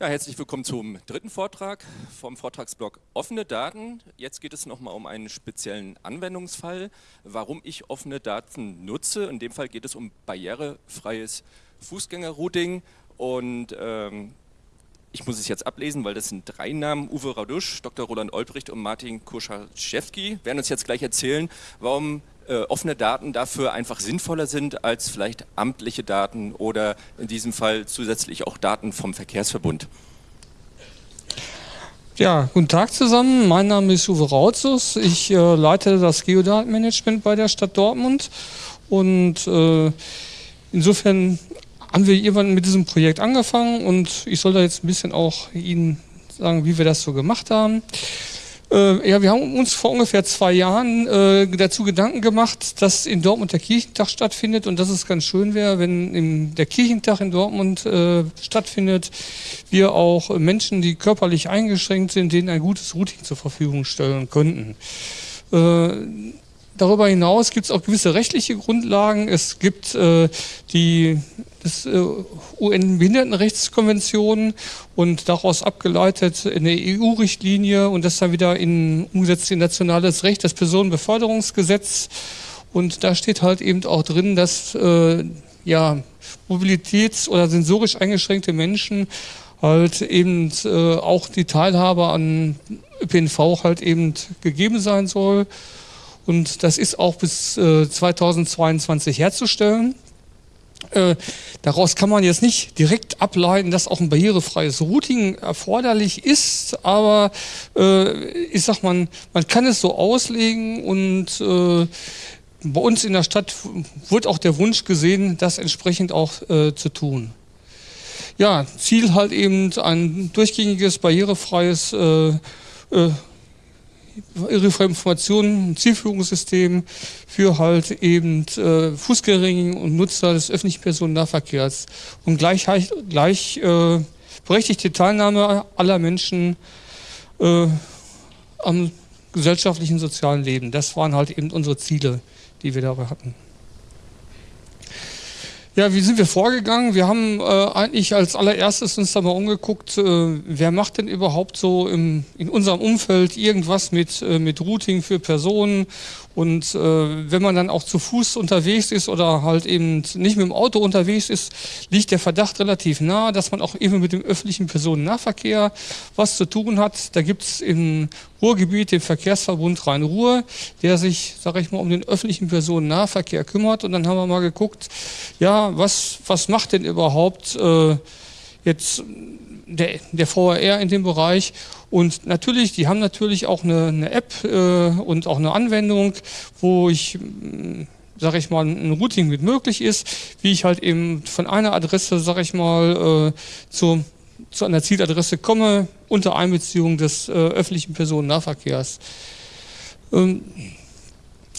Ja, herzlich willkommen zum dritten Vortrag vom Vortragsblock Offene Daten. Jetzt geht es nochmal um einen speziellen Anwendungsfall, warum ich offene Daten nutze. In dem Fall geht es um barrierefreies Fußgängerrouting und ähm, ich muss es jetzt ablesen, weil das sind drei Namen, Uwe Radusch, Dr. Roland Olbricht und Martin Kurschaszewski, werden uns jetzt gleich erzählen, warum äh, offene Daten dafür einfach sinnvoller sind als vielleicht amtliche Daten oder in diesem Fall zusätzlich auch Daten vom Verkehrsverbund. Ja, guten Tag zusammen. Mein Name ist Uwe Rautzus. Ich äh, leite das Geodatenmanagement bei der Stadt Dortmund und äh, insofern haben wir irgendwann mit diesem Projekt angefangen und ich soll da jetzt ein bisschen auch Ihnen sagen, wie wir das so gemacht haben. Äh, ja, wir haben uns vor ungefähr zwei Jahren äh, dazu Gedanken gemacht, dass in Dortmund der Kirchentag stattfindet und dass es ganz schön wäre, wenn im, der Kirchentag in Dortmund äh, stattfindet, wir auch Menschen, die körperlich eingeschränkt sind, denen ein gutes Routing zur Verfügung stellen könnten. Darüber hinaus gibt es auch gewisse rechtliche Grundlagen. Es gibt äh, die äh, UN-Behindertenrechtskonvention und daraus abgeleitet eine EU-Richtlinie und das dann wieder in, umgesetzt in nationales Recht, das Personenbeförderungsgesetz. Und da steht halt eben auch drin, dass äh, ja, mobilitäts- oder sensorisch eingeschränkte Menschen halt eben äh, auch die Teilhabe an ÖPNV halt eben gegeben sein soll. Und das ist auch bis äh, 2022 herzustellen. Äh, daraus kann man jetzt nicht direkt ableiten, dass auch ein barrierefreies Routing erforderlich ist, aber äh, ich sag mal, man kann es so auslegen und äh, bei uns in der Stadt wird auch der Wunsch gesehen, das entsprechend auch äh, zu tun. Ja, Ziel halt eben ein durchgängiges, barrierefreies irrefreie Informationen, ein Zielführungssystem für halt eben äh, Fußgänger und Nutzer des öffentlichen Personennahverkehrs und gleich, gleich äh, berechtigte Teilnahme aller Menschen äh, am gesellschaftlichen sozialen Leben. Das waren halt eben unsere Ziele, die wir dabei hatten. Ja, wie sind wir vorgegangen? Wir haben äh, eigentlich als allererstes uns da mal umgeguckt, äh, wer macht denn überhaupt so im, in unserem Umfeld irgendwas mit, äh, mit Routing für Personen und äh, wenn man dann auch zu Fuß unterwegs ist oder halt eben nicht mit dem Auto unterwegs ist, liegt der Verdacht relativ nah, dass man auch eben mit dem öffentlichen Personennahverkehr was zu tun hat. Da gibt es im Ruhrgebiet den Verkehrsverbund Rhein-Ruhr, der sich, sage ich mal, um den öffentlichen Personennahverkehr kümmert. Und dann haben wir mal geguckt, ja, was, was macht denn überhaupt äh, jetzt der, der VRR in dem Bereich. Und natürlich, die haben natürlich auch eine, eine App äh, und auch eine Anwendung, wo ich, mm, sage ich mal, ein Routing mit möglich ist, wie ich halt eben von einer Adresse, sage ich mal, äh, zu, zu einer Zieladresse komme, unter Einbeziehung des äh, öffentlichen Personennahverkehrs. Ähm,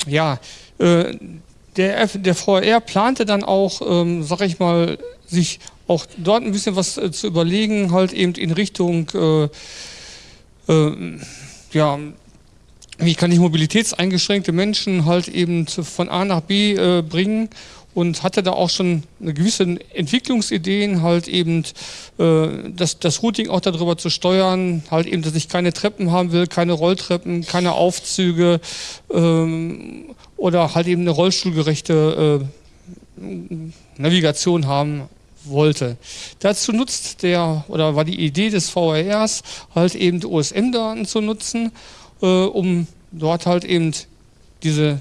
ja, äh, der, der VR plante dann auch, ähm, sag ich mal, sich auch dort ein bisschen was äh, zu überlegen, halt eben in Richtung, äh, äh, ja, wie kann ich mobilitätseingeschränkte Menschen halt eben von A nach B äh, bringen und hatte da auch schon eine gewisse Entwicklungsideen, halt eben äh, das, das Routing auch darüber zu steuern, halt eben, dass ich keine Treppen haben will, keine Rolltreppen, keine Aufzüge ähm, oder halt eben eine rollstuhlgerechte äh, Navigation haben wollte. Dazu nutzt der, oder war die Idee des VRRs, halt eben OSM-Daten zu nutzen, äh, um dort halt eben diese,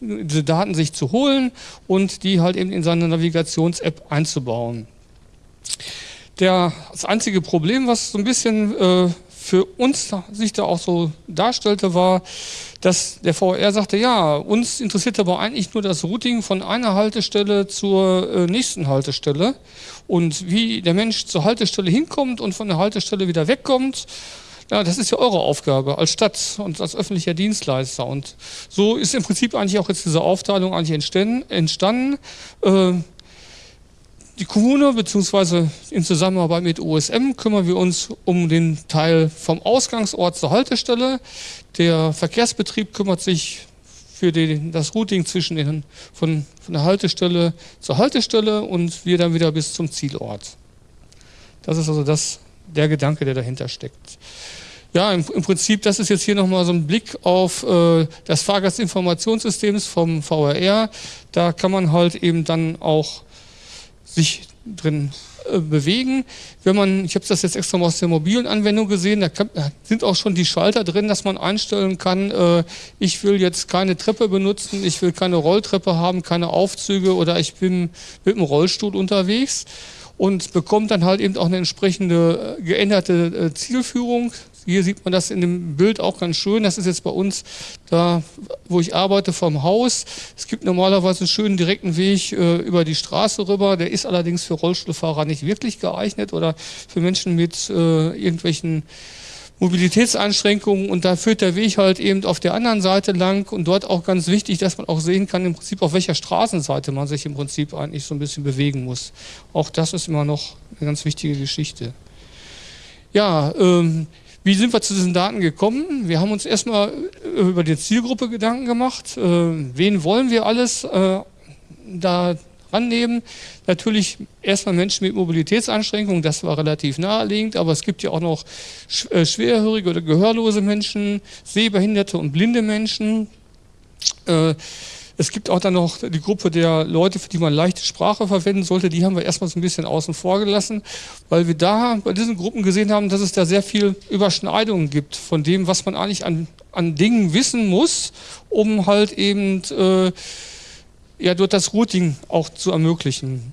diese Daten sich zu holen und die halt eben in seine Navigations-App einzubauen. Der, das einzige Problem, was so ein bisschen äh, für uns sich da auch so darstellte, war, dass der VR sagte, ja, uns interessiert aber eigentlich nur das Routing von einer Haltestelle zur äh, nächsten Haltestelle und wie der Mensch zur Haltestelle hinkommt und von der Haltestelle wieder wegkommt. Ja, das ist ja eure Aufgabe als Stadt und als öffentlicher Dienstleister. Und so ist im Prinzip eigentlich auch jetzt diese Aufteilung eigentlich entstanden. Die Kommune bzw. in Zusammenarbeit mit OSM kümmern wir uns um den Teil vom Ausgangsort zur Haltestelle. Der Verkehrsbetrieb kümmert sich für den, das Routing zwischen den, von, von der Haltestelle zur Haltestelle und wir dann wieder bis zum Zielort. Das ist also das, der Gedanke, der dahinter steckt. Ja, im, im, Prinzip, das ist jetzt hier nochmal so ein Blick auf äh, das Fahrgastinformationssystem vom VRR. Da kann man halt eben dann auch sich drin äh, bewegen. Wenn man, ich habe das jetzt extra mal aus der mobilen Anwendung gesehen, da, sind auch schon die Schalter drin, dass man einstellen kann, äh, ich will jetzt keine Treppe benutzen, ich will keine Rolltreppe haben, keine Aufzüge oder ich bin mit dem Rollstuhl unterwegs und bekommt dann halt eben auch eine entsprechende äh, geänderte Zielführung, hier sieht man das in dem Bild auch ganz schön. Das ist jetzt bei uns da, wo ich arbeite, vom Haus. Es gibt normalerweise einen schönen direkten Weg äh, über die Straße rüber. Der ist allerdings für Rollstuhlfahrer nicht wirklich geeignet oder für Menschen mit äh, irgendwelchen Mobilitätseinschränkungen und da führt der Weg halt eben auf der anderen Seite lang und dort auch ganz wichtig, dass man auch sehen kann, im Prinzip auf welcher Straßenseite man sich im Prinzip eigentlich so ein bisschen bewegen muss. Auch das ist immer noch eine ganz wichtige Geschichte. Ja, ähm, wie sind wir zu diesen Daten gekommen? Wir haben uns erstmal äh, über die Zielgruppe Gedanken gemacht. Äh, wen wollen wir alles äh, da rannehmen? Natürlich erstmal Menschen mit Mobilitätseinschränkungen, das war relativ naheliegend, aber es gibt ja auch noch schwerhörige oder gehörlose Menschen, sehbehinderte und blinde Menschen. Es gibt auch dann noch die Gruppe der Leute, für die man leichte Sprache verwenden sollte. Die haben wir erstmal so ein bisschen außen vor gelassen, weil wir da bei diesen Gruppen gesehen haben, dass es da sehr viel Überschneidungen gibt von dem, was man eigentlich an, an Dingen wissen muss, um halt eben äh, ja, dort das Routing auch zu ermöglichen.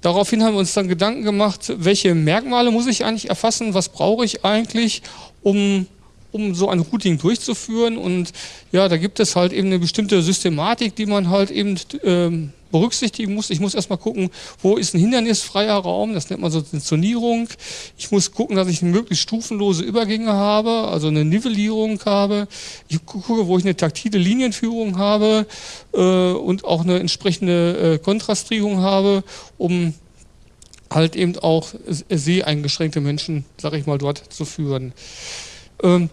Daraufhin haben wir uns dann Gedanken gemacht, welche Merkmale muss ich eigentlich erfassen, was brauche ich eigentlich, um um so ein Routing durchzuführen. Und ja, da gibt es halt eben eine bestimmte Systematik, die man halt eben ähm, berücksichtigen muss. Ich muss erstmal gucken, wo ist ein hindernisfreier Raum, das nennt man so eine Zonierung. Ich muss gucken, dass ich möglichst stufenlose Übergänge habe, also eine Nivellierung habe. Ich gucke, wo ich eine taktile Linienführung habe äh, und auch eine entsprechende äh, Kontrastrierung habe, um halt eben auch seheingeschränkte Menschen, sag ich mal, dort zu führen. Ähm,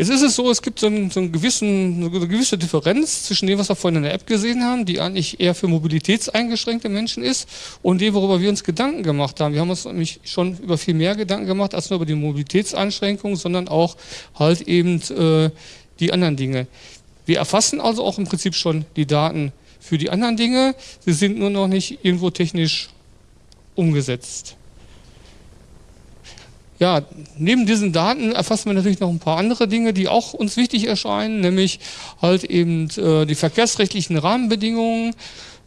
Jetzt ist es so, es gibt so, einen, so einen gewissen, eine gewisse Differenz zwischen dem, was wir vorhin in der App gesehen haben, die eigentlich eher für mobilitätseingeschränkte Menschen ist, und dem, worüber wir uns Gedanken gemacht haben. Wir haben uns nämlich schon über viel mehr Gedanken gemacht, als nur über die Mobilitätseinschränkungen, sondern auch halt eben äh, die anderen Dinge. Wir erfassen also auch im Prinzip schon die Daten für die anderen Dinge, sie sind nur noch nicht irgendwo technisch umgesetzt. Ja, neben diesen Daten erfassen wir natürlich noch ein paar andere Dinge, die auch uns wichtig erscheinen, nämlich halt eben äh, die verkehrsrechtlichen Rahmenbedingungen,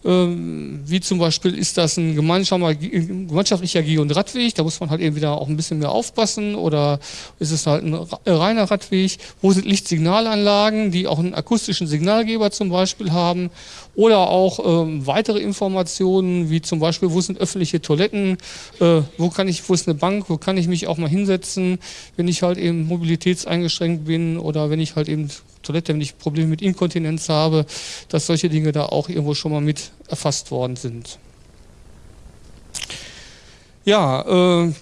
wie zum Beispiel ist das ein gemeinschaftlicher Geh- und Radweg, da muss man halt eben wieder auch ein bisschen mehr aufpassen. Oder ist es halt ein reiner Radweg, wo sind Lichtsignalanlagen, die auch einen akustischen Signalgeber zum Beispiel haben? Oder auch ähm, weitere Informationen, wie zum Beispiel, wo sind öffentliche Toiletten, äh, wo kann ich, wo ist eine Bank, wo kann ich mich auch mal hinsetzen, wenn ich halt eben mobilitätseingeschränkt bin? Oder wenn ich halt eben Toilette, wenn ich Probleme mit Inkontinenz habe, dass solche Dinge da auch irgendwo schon mal mit erfasst worden sind. Ja, äh,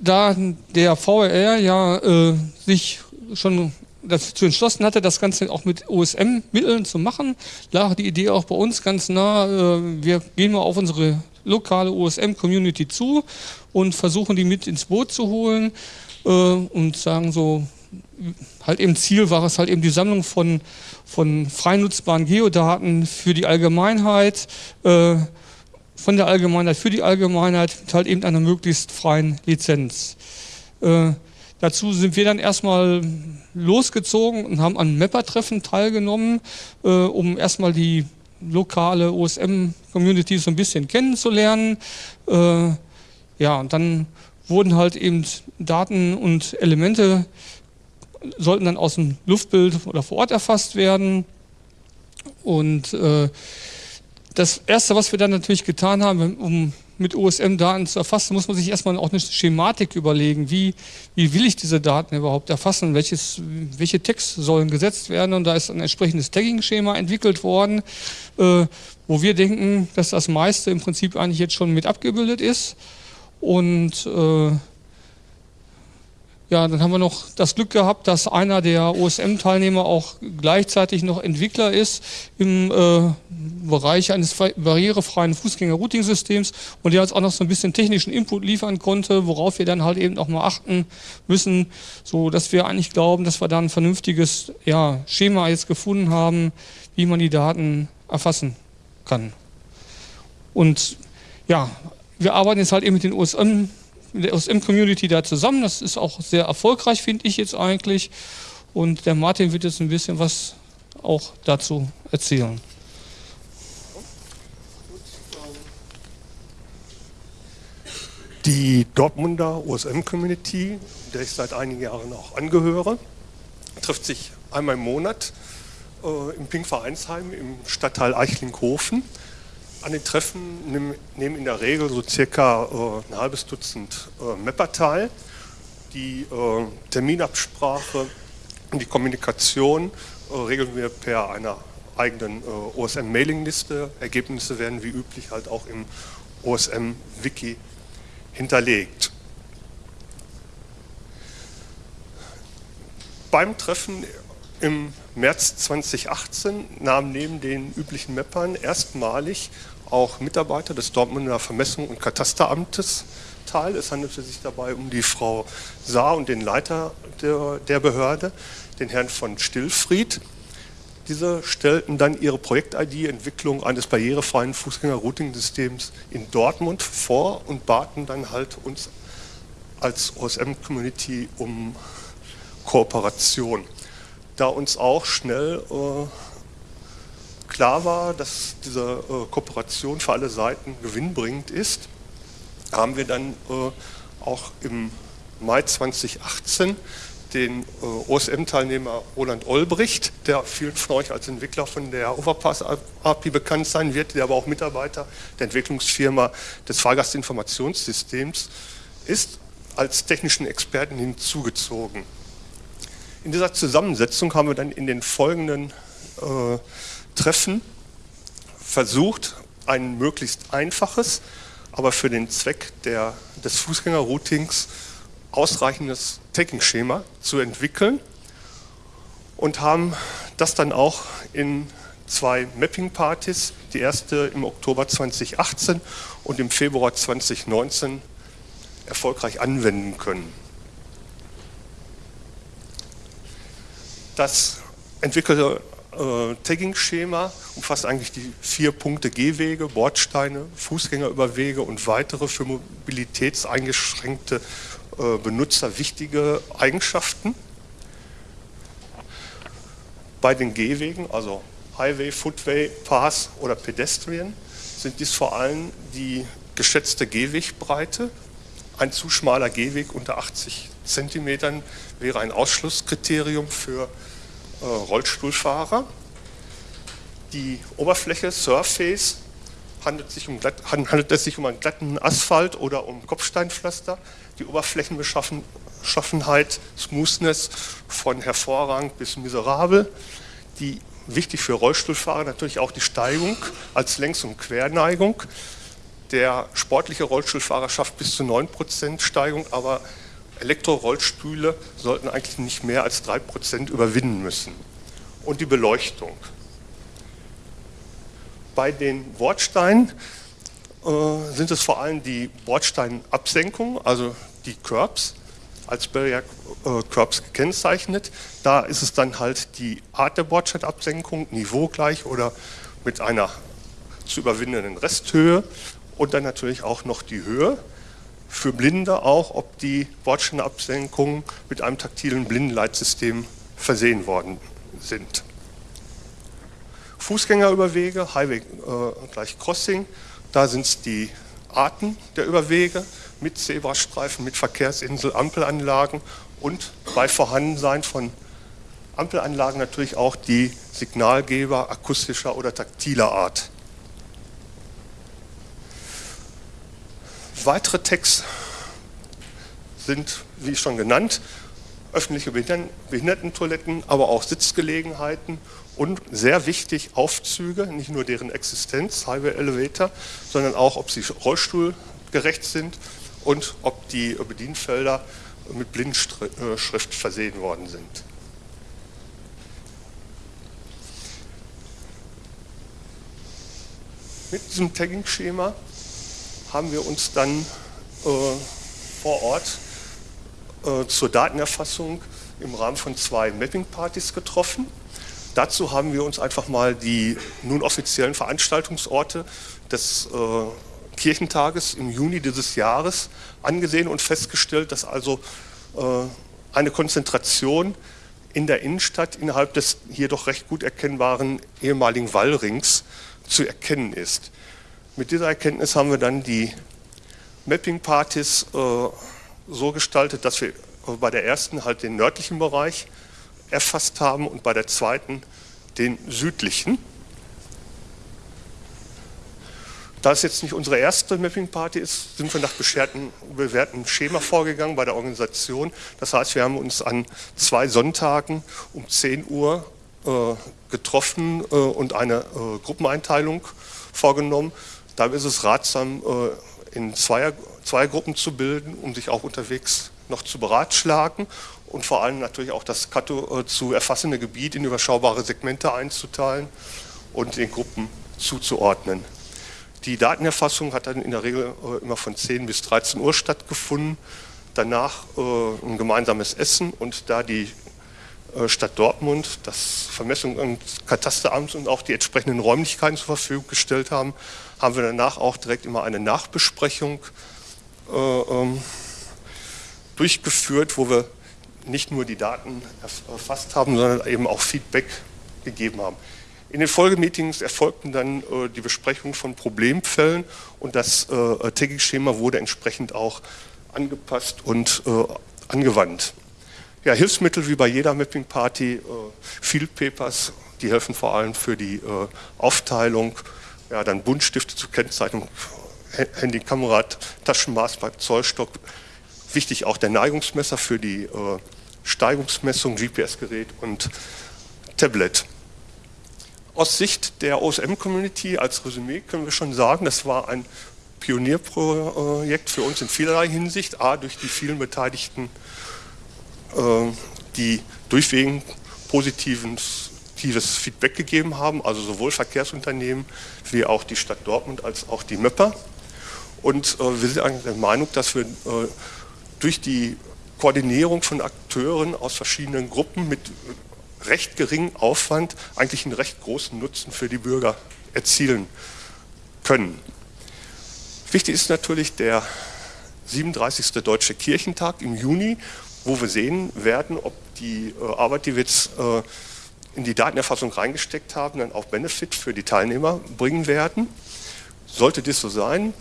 da der VRR ja äh, sich schon dazu entschlossen hatte, das Ganze auch mit OSM-Mitteln zu machen, lag die Idee auch bei uns ganz nah. Äh, wir gehen mal auf unsere lokale OSM-Community zu und versuchen die mit ins Boot zu holen äh, und sagen so, halt eben Ziel war es halt eben die Sammlung von, von frei nutzbaren Geodaten für die Allgemeinheit, äh, von der Allgemeinheit für die Allgemeinheit mit halt eben einer möglichst freien Lizenz. Äh, dazu sind wir dann erstmal losgezogen und haben an Mapper-Treffen teilgenommen, äh, um erstmal die lokale OSM-Community so ein bisschen kennenzulernen. Äh, ja, und dann wurden halt eben Daten und Elemente sollten dann aus dem Luftbild oder vor Ort erfasst werden. Und äh, das Erste, was wir dann natürlich getan haben, um mit OSM-Daten zu erfassen, muss man sich erstmal auch eine Schematik überlegen. Wie, wie will ich diese Daten überhaupt erfassen? Welches, welche Tags sollen gesetzt werden? Und da ist ein entsprechendes Tagging-Schema entwickelt worden, äh, wo wir denken, dass das meiste im Prinzip eigentlich jetzt schon mit abgebildet ist. Und äh, ja, dann haben wir noch das Glück gehabt, dass einer der OSM-Teilnehmer auch gleichzeitig noch Entwickler ist im äh, Bereich eines barrierefreien Fußgänger-Routing-Systems und der uns auch noch so ein bisschen technischen Input liefern konnte, worauf wir dann halt eben auch mal achten müssen, so dass wir eigentlich glauben, dass wir da ein vernünftiges ja, Schema jetzt gefunden haben, wie man die Daten erfassen kann. Und ja, wir arbeiten jetzt halt eben mit den OSM mit der OSM-Community da zusammen. Das ist auch sehr erfolgreich, finde ich jetzt eigentlich. Und der Martin wird jetzt ein bisschen was auch dazu erzählen. Die Dortmunder OSM-Community, der ich seit einigen Jahren auch angehöre, trifft sich einmal im Monat äh, im Pink Vereinsheim im Stadtteil Eichlinghofen an den Treffen nehmen in der Regel so circa äh, ein halbes Dutzend äh, Mapper teil. Die äh, Terminabsprache und die Kommunikation regeln wir per einer eigenen OSM-Mailingliste. Ergebnisse werden wie üblich halt auch im OSM-Wiki hinterlegt. Beim Treffen im März 2018 nahmen neben den üblichen Mappern erstmalig auch Mitarbeiter des Dortmunder Vermessung- und Katasteramtes teil. Es handelte sich dabei um die Frau Saar und den Leiter der, der Behörde, den Herrn von Stillfried. Diese stellten dann ihre Projekt-ID Entwicklung eines barrierefreien Fußgänger-Routing-Systems in Dortmund vor und baten dann halt uns als OSM-Community um Kooperation. Da uns auch schnell äh, klar war, dass diese äh, Kooperation für alle Seiten gewinnbringend ist, haben wir dann äh, auch im Mai 2018 den äh, OSM-Teilnehmer Roland Olbricht, der vielen von euch als Entwickler von der Overpass-API bekannt sein wird, der aber auch Mitarbeiter der Entwicklungsfirma des Fahrgastinformationssystems ist, als technischen Experten hinzugezogen. In dieser Zusammensetzung haben wir dann in den folgenden äh, Treffen versucht, ein möglichst einfaches, aber für den Zweck der, des Fußgängerroutings ausreichendes Tagging-Schema zu entwickeln und haben das dann auch in zwei Mapping-Partys, die erste im Oktober 2018 und im Februar 2019 erfolgreich anwenden können. Das entwickelte äh, Tagging-Schema umfasst eigentlich die vier Punkte Gehwege, Bordsteine, Fußgängerüberwege und weitere für mobilitätseingeschränkte äh, Benutzer wichtige Eigenschaften. Bei den Gehwegen, also Highway, Footway, Pass oder Pedestrian, sind dies vor allem die geschätzte Gehwegbreite. Ein zu schmaler Gehweg unter 80 cm wäre ein Ausschlusskriterium für Rollstuhlfahrer. Die Oberfläche, Surface, handelt, sich um glatt, handelt es sich um einen glatten Asphalt oder um Kopfsteinpflaster. Die Oberflächenbeschaffenheit, Smoothness von hervorragend bis miserabel. Die wichtig für Rollstuhlfahrer natürlich auch die Steigung als Längs- und Querneigung. Der sportliche Rollstuhlfahrer schafft bis zu 9% Steigung, aber Elektrorollstühle sollten eigentlich nicht mehr als 3% überwinden müssen. Und die Beleuchtung. Bei den Bordsteinen äh, sind es vor allem die Bordsteinabsenkung, also die Curbs, als Barrier äh, Curbs gekennzeichnet. Da ist es dann halt die Art der Bordsteinabsenkung, niveaugleich oder mit einer zu überwindenden Resthöhe und dann natürlich auch noch die Höhe für Blinde auch, ob die Bordsteinabsenkungen mit einem taktilen Blindenleitsystem versehen worden sind. Fußgängerüberwege, Highway äh, gleich Crossing, da sind es die Arten der Überwege mit Zebrastreifen, mit Verkehrsinsel, Ampelanlagen und bei Vorhandensein von Ampelanlagen natürlich auch die Signalgeber akustischer oder taktiler Art. Weitere Tags sind, wie schon genannt, öffentliche Behindertentoiletten, aber auch Sitzgelegenheiten und sehr wichtig Aufzüge, nicht nur deren Existenz, Highway Elevator, sondern auch, ob sie rollstuhlgerecht sind und ob die Bedienfelder mit Blindschrift versehen worden sind. Mit diesem Tagging-Schema haben wir uns dann äh, vor Ort äh, zur Datenerfassung im Rahmen von zwei Mapping-Partys getroffen. Dazu haben wir uns einfach mal die nun offiziellen Veranstaltungsorte des äh, Kirchentages im Juni dieses Jahres angesehen und festgestellt, dass also äh, eine Konzentration in der Innenstadt innerhalb des hier doch recht gut erkennbaren ehemaligen Wallrings zu erkennen ist. Mit dieser Erkenntnis haben wir dann die Mapping-Partys äh, so gestaltet, dass wir bei der ersten halt den nördlichen Bereich erfasst haben und bei der zweiten den südlichen. Da es jetzt nicht unsere erste Mapping-Party ist, sind wir nach bewährtem Schema vorgegangen bei der Organisation. Das heißt, wir haben uns an zwei Sonntagen um 10 Uhr äh, getroffen äh, und eine äh, Gruppeneinteilung vorgenommen. Da ist es ratsam, äh, in Zweier, zwei Gruppen zu bilden, um sich auch unterwegs noch zu beratschlagen und vor allem natürlich auch das äh, zu erfassende Gebiet in überschaubare Segmente einzuteilen und den Gruppen zuzuordnen. Die Datenerfassung hat dann in der Regel äh, immer von 10 bis 13 Uhr stattgefunden. Danach ein gemeinsames Essen und da die Stadt Dortmund das Vermessung- und Katasteramt und auch die entsprechenden Räumlichkeiten zur Verfügung gestellt haben, haben wir danach auch direkt immer eine Nachbesprechung äh, ähm, durchgeführt, wo wir nicht nur die Daten erfasst haben, sondern eben auch Feedback gegeben haben. In den Folgemeetings erfolgten dann äh, die Besprechung von Problemfällen und das äh, Tagging-Schema wurde entsprechend auch angepasst und äh, angewandt. Ja, Hilfsmittel wie bei jeder Mapping-Party, äh, Field Papers, die helfen vor allem für die äh, Aufteilung, ja, dann Buntstifte zur Kennzeichnung, Handy, Kamera, Taschenmaß bei Zollstock, wichtig auch der Neigungsmesser für die äh, Steigungsmessung, GPS-Gerät und Tablet. Aus Sicht der OSM-Community als Resümee können wir schon sagen, das war ein Pionierprojekt für uns in vielerlei Hinsicht. A, durch die vielen Beteiligten, äh, die durchweg positives Feedback gegeben haben, also sowohl Verkehrsunternehmen wie auch die Stadt Dortmund als auch die Möpper. Und äh, wir sind eigentlich der Meinung, dass wir äh, durch die Koordinierung von Akteuren aus verschiedenen Gruppen mit recht geringem Aufwand eigentlich einen recht großen Nutzen für die Bürger erzielen können. Wichtig ist natürlich der 37. Deutsche Kirchentag im Juni, wo wir sehen werden, ob die äh, Arbeit, die wir jetzt äh, in die Datenerfassung reingesteckt haben, dann auch Benefit für die Teilnehmer bringen werden. Sollte das so sein,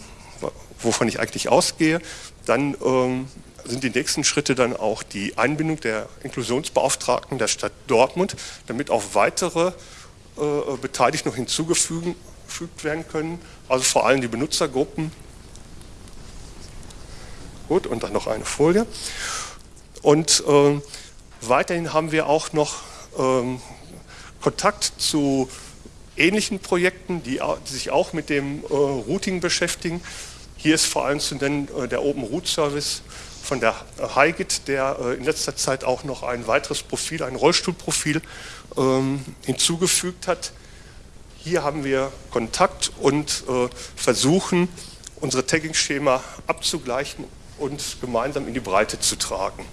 wovon ich eigentlich ausgehe, dann ähm, sind die nächsten Schritte dann auch die Einbindung der Inklusionsbeauftragten der Stadt Dortmund, damit auch weitere äh, Beteiligte noch hinzugefügt werden können, also vor allem die Benutzergruppen. Gut, und dann noch eine Folie. Und äh, weiterhin haben wir auch noch ähm, Kontakt zu ähnlichen Projekten, die, die, sich auch mit dem äh, Routing beschäftigen. Hier ist vor allem zu nennen äh, der Open Route Service von der Hygit, der äh, in letzter Zeit auch noch ein weiteres Profil, ein Rollstuhlprofil ähm, hinzugefügt hat. Hier haben wir Kontakt und äh, versuchen, unsere Tagging-Schema abzugleichen und gemeinsam in die Breite zu tragen.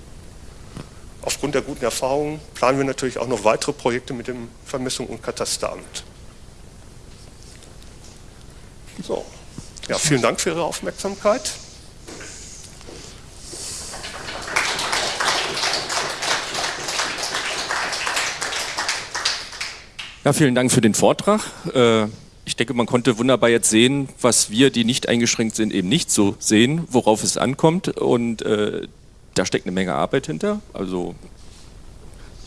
Aufgrund der guten Erfahrungen planen wir natürlich auch noch weitere Projekte mit dem Vermessung- und Katasteramt. So. Ja, vielen Dank für Ihre Aufmerksamkeit. Ja, vielen Dank für den Vortrag. Äh, ich denke, man konnte wunderbar jetzt sehen, was wir, die nicht eingeschränkt sind, eben nicht so sehen, worauf es ankommt. Und äh, da steckt eine Menge Arbeit hinter. Also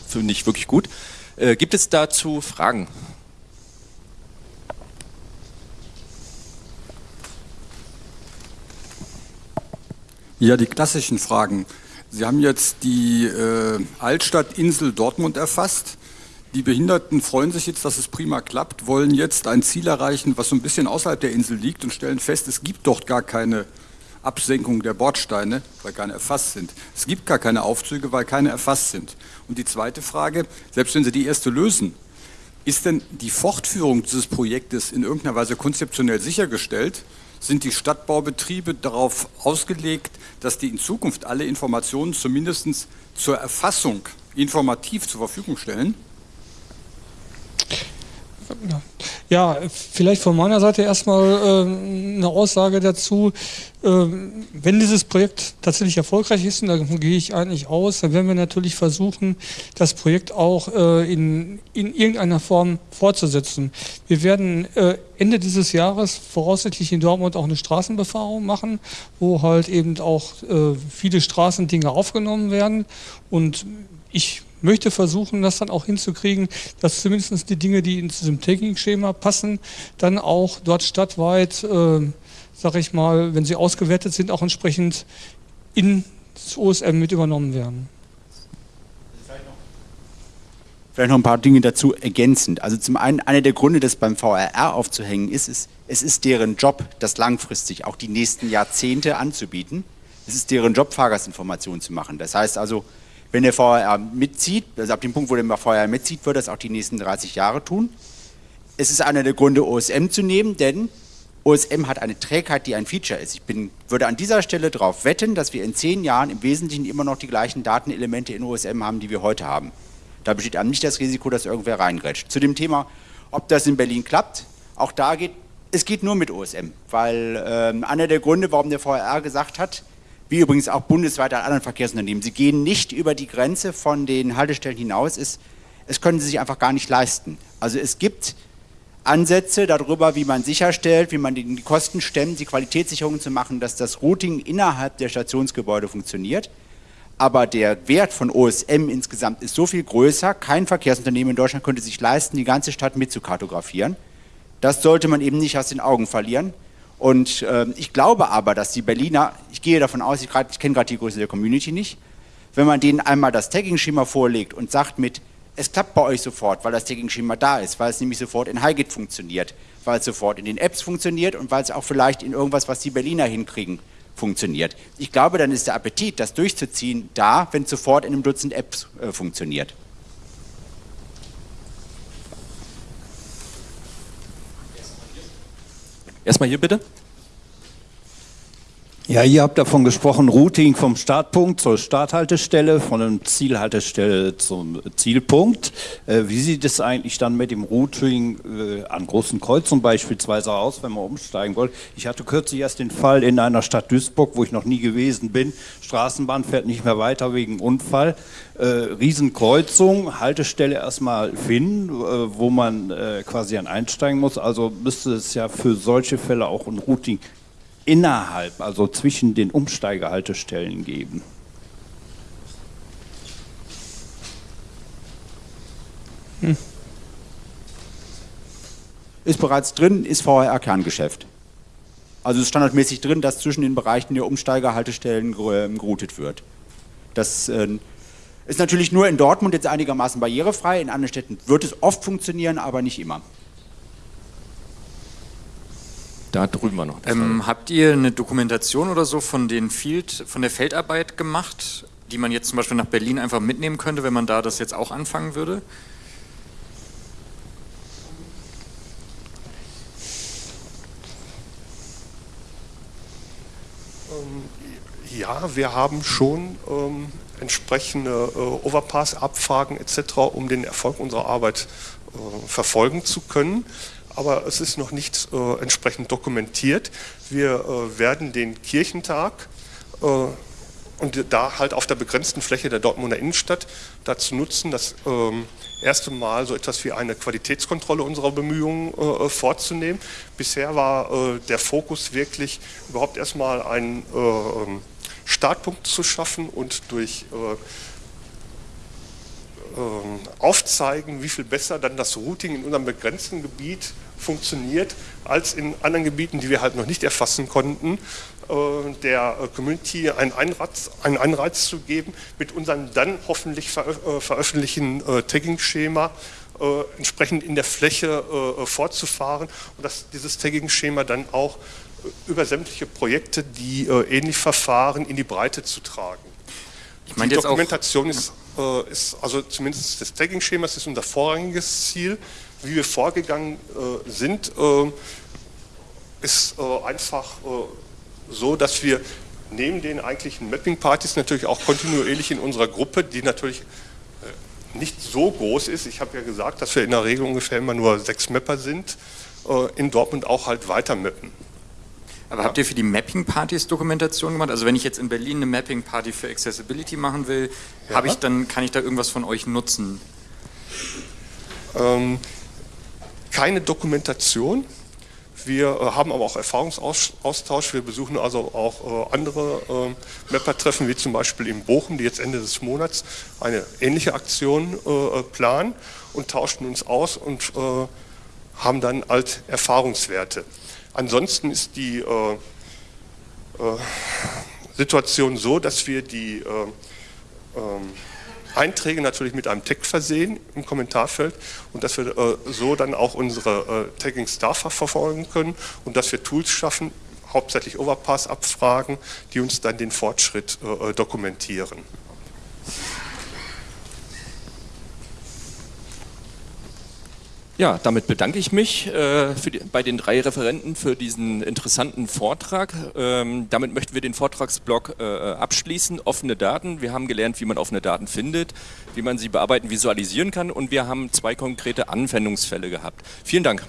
finde ich wirklich gut. Äh, gibt es dazu Fragen? Ja, die klassischen Fragen. Sie haben jetzt die äh, Altstadtinsel Dortmund erfasst. Die Behinderten freuen sich jetzt, dass es prima klappt, wollen jetzt ein Ziel erreichen, was so ein bisschen außerhalb der Insel liegt und stellen fest, es gibt dort gar keine Absenkung der Bordsteine, weil keine erfasst sind. Es gibt gar keine Aufzüge, weil keine erfasst sind. Und die zweite Frage, selbst wenn Sie die erste lösen, ist denn die Fortführung dieses Projektes in irgendeiner Weise konzeptionell sichergestellt? Sind die Stadtbaubetriebe darauf ausgelegt, dass die in Zukunft alle Informationen zumindest zur Erfassung informativ zur Verfügung stellen? Ja, vielleicht von meiner Seite erstmal äh, eine Aussage dazu. Äh, wenn dieses Projekt tatsächlich erfolgreich ist, und davon gehe ich eigentlich aus, dann werden wir natürlich versuchen, das Projekt auch äh, in, in irgendeiner Form fortzusetzen. Wir werden äh, Ende dieses Jahres voraussichtlich in Dortmund auch eine Straßenbefahrung machen, wo halt eben auch äh, viele Straßendinge aufgenommen werden. Und ich möchte versuchen, das dann auch hinzukriegen, dass zumindest die Dinge, die in diesem Taking-Schema passen, dann auch dort stadtweit, äh, sag ich mal, wenn sie ausgewertet sind, auch entsprechend ins OSM mit übernommen werden. Vielleicht noch ein paar Dinge dazu ergänzend. Also zum einen, einer der Gründe, das beim VRR aufzuhängen ist, ist, es ist deren Job, das langfristig auch die nächsten Jahrzehnte anzubieten. Es ist deren Job, Fahrgastinformationen zu machen. Das heißt also, wenn der VRR mitzieht, also ab dem Punkt, wo der VRR mitzieht, wird das auch die nächsten 30 Jahre tun. Es ist einer der Gründe, OSM zu nehmen, denn OSM hat eine Trägheit, die ein Feature ist. Ich bin, würde an dieser Stelle darauf wetten, dass wir in zehn Jahren im Wesentlichen immer noch die gleichen Datenelemente in OSM haben, die wir heute haben. Da besteht einem nicht das Risiko, dass irgendwer reingrätscht. Zu dem Thema, ob das in Berlin klappt, auch da geht, es geht nur mit OSM, weil äh, einer der Gründe, warum der VRR gesagt hat, wie übrigens auch bundesweit an anderen Verkehrsunternehmen. Sie gehen nicht über die Grenze von den Haltestellen hinaus, ist, es können sie sich einfach gar nicht leisten. Also es gibt Ansätze darüber, wie man sicherstellt, wie man die Kosten stemmt, die Qualitätssicherung zu machen, dass das Routing innerhalb der Stationsgebäude funktioniert. Aber der Wert von OSM insgesamt ist so viel größer, kein Verkehrsunternehmen in Deutschland könnte sich leisten, die ganze Stadt mitzukartografieren. Das sollte man eben nicht aus den Augen verlieren. Und äh, ich glaube aber, dass die Berliner, ich gehe davon aus, ich, ich kenne gerade die Größe der Community nicht, wenn man denen einmal das Tagging-Schema vorlegt und sagt mit, es klappt bei euch sofort, weil das Tagging-Schema da ist, weil es nämlich sofort in HiGit funktioniert, weil es sofort in den Apps funktioniert und weil es auch vielleicht in irgendwas, was die Berliner hinkriegen, funktioniert. Ich glaube, dann ist der Appetit, das durchzuziehen, da, wenn es sofort in einem Dutzend Apps äh, funktioniert. Erstmal hier bitte. Ja, ihr habt davon gesprochen, Routing vom Startpunkt zur Starthaltestelle, von der Zielhaltestelle zum Zielpunkt. Äh, wie sieht es eigentlich dann mit dem Routing äh, an großen Kreuzungen beispielsweise aus, wenn man umsteigen will? Ich hatte kürzlich erst den Fall in einer Stadt Duisburg, wo ich noch nie gewesen bin. Straßenbahn fährt nicht mehr weiter wegen Unfall. Äh, Riesenkreuzung, Haltestelle erstmal finden, wo man quasi an einsteigen muss. Also müsste es ja für solche Fälle auch ein Routing innerhalb, also zwischen den Umsteigehaltestellen geben? Hm. Ist bereits drin, ist VRR-Kerngeschäft. Also ist standardmäßig drin, dass zwischen den Bereichen der Umsteigerhaltestellen geroutet wird. Das äh, ist natürlich nur in Dortmund jetzt einigermaßen barrierefrei, in anderen Städten wird es oft funktionieren, aber nicht immer. Da drüben war noch. Ähm, habt ihr eine Dokumentation oder so von, den Field, von der Feldarbeit gemacht, die man jetzt zum Beispiel nach Berlin einfach mitnehmen könnte, wenn man da das jetzt auch anfangen würde? Ähm, ja, wir haben schon ähm, entsprechende äh, Overpass-Abfragen etc., um den Erfolg unserer Arbeit äh, verfolgen zu können aber es ist noch nicht äh, entsprechend dokumentiert. Wir äh, werden den Kirchentag äh, und da halt auf der begrenzten Fläche der Dortmunder Innenstadt dazu nutzen, das ähm, erste Mal so etwas wie eine Qualitätskontrolle unserer Bemühungen äh, vorzunehmen. Bisher war äh, der Fokus wirklich überhaupt erstmal einen äh, Startpunkt zu schaffen und durch ähm, aufzeigen, wie viel besser dann das Routing in unserem begrenzten Gebiet funktioniert, als in anderen Gebieten, die wir halt noch nicht erfassen konnten, äh, der äh, Community einen Anreiz, einen Anreiz zu geben, mit unserem dann hoffentlich äh, veröffentlichen Tagging-Schema entsprechend in der Fläche fortzufahren und dass dieses Tagging-Schema dann auch über sämtliche Projekte, die äh, ähnlich verfahren, in die Breite zu tragen. Ich meine die Dokumentation ist, ist, also zumindest des Tagging-Schemas ist unser vorrangiges Ziel. Wie wir vorgegangen äh, sind, äh, ist äh, einfach äh, so, dass wir neben den eigentlichen Mapping-Partys natürlich auch kontinuierlich in unserer Gruppe, die natürlich nicht so groß ist, ich habe ja gesagt, dass wir in der Regel ungefähr immer nur sechs Mapper sind, in Dortmund auch halt weiter mappen. aber habt ihr für die Mapping-Partys Dokumentation gemacht? Also wenn ich jetzt in Berlin eine Mapping-Party für Accessibility machen will, Ja. habe ich dann, kann ich da irgendwas von euch nutzen? Ähm, keine Dokumentation. Wir äh, haben aber auch Erfahrungsaustausch. Wir besuchen also auch äh, andere äh, Mapper-Treffen, wie zum Beispiel in Bochum, die jetzt Ende des Monats eine ähnliche Aktion äh, planen und tauschen uns aus und äh, haben dann halt Erfahrungswerte. Ansonsten ist die äh, äh, Situation so, dass wir die äh, ähm, Einträge natürlich mit einem Tag versehen im Kommentarfeld und dass wir äh, so dann auch unsere äh, Tagging Star verfolgen können und dass wir Tools schaffen, hauptsächlich Overpass-Abfragen, die uns dann den Fortschritt äh, äh, dokumentieren. Ja, damit bedanke ich mich äh, die, bei den drei Referenten für diesen interessanten Vortrag. Ähm, damit möchten wir den Vortragsblock äh, abschließen. Offene Daten. Wir haben gelernt, wie man offene Daten findet, wie man sie bearbeiten, visualisieren kann und wir haben zwei konkrete Anwendungsfälle gehabt. Vielen Dank.